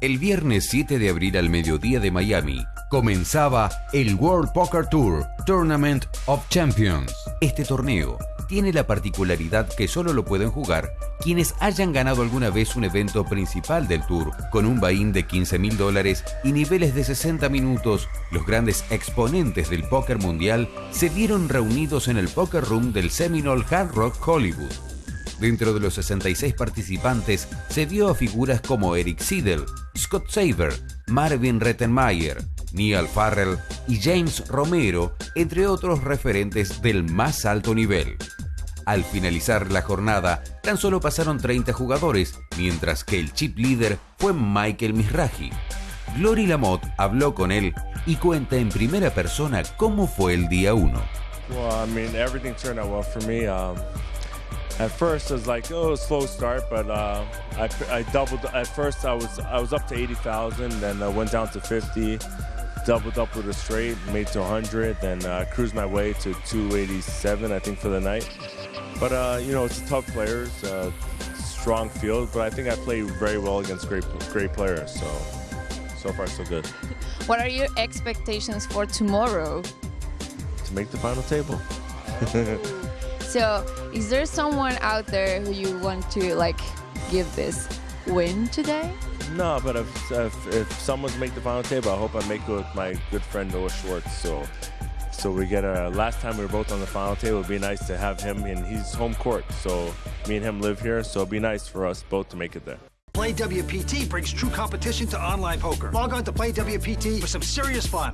El viernes 7 de abril al mediodía de Miami comenzaba el World Poker Tour Tournament of Champions. Este torneo tiene la particularidad que solo lo pueden jugar quienes hayan ganado alguna vez un evento principal del tour, con un buy-in de 15 mil dólares y niveles de 60 minutos. Los grandes exponentes del póker mundial se vieron reunidos en el Poker Room del Seminole Hard Rock Hollywood. Dentro de los 66 participantes se vio a figuras como Eric Siedel, Scott Saber, Marvin Rettenmeier, Neil Farrell y James Romero, entre otros referentes del más alto nivel. Al finalizar la jornada, tan solo pasaron 30 jugadores, mientras que el chip líder fue Michael Misraji. Glory Lamotte habló con él y cuenta en primera persona cómo fue el día 1. Well, I mean, everything turned out well for me. Um, at first, it was like, oh, slow start, but uh, I, I doubled. At first, I was I was up to eighty thousand, then I went down to fifty. Doubled up with a straight, made to 100, then uh, cruised my way to 287, I think, for the night. But uh, you know, it's tough players, uh, strong field, but I think I play very well against great great players. So so far, so good. What are your expectations for tomorrow? To make the final table. So, is there someone out there who you want to like give this win today? No, but if, if, if someone's make the final table, I hope I make it with my good friend Noah Schwartz. So, so we get a. Last time we were both on the final table, it'd be nice to have him, and he's home court. So me and him live here, so it'd be nice for us both to make it there. Play WPT brings true competition to online poker. Log on to Play WPT for some serious fun.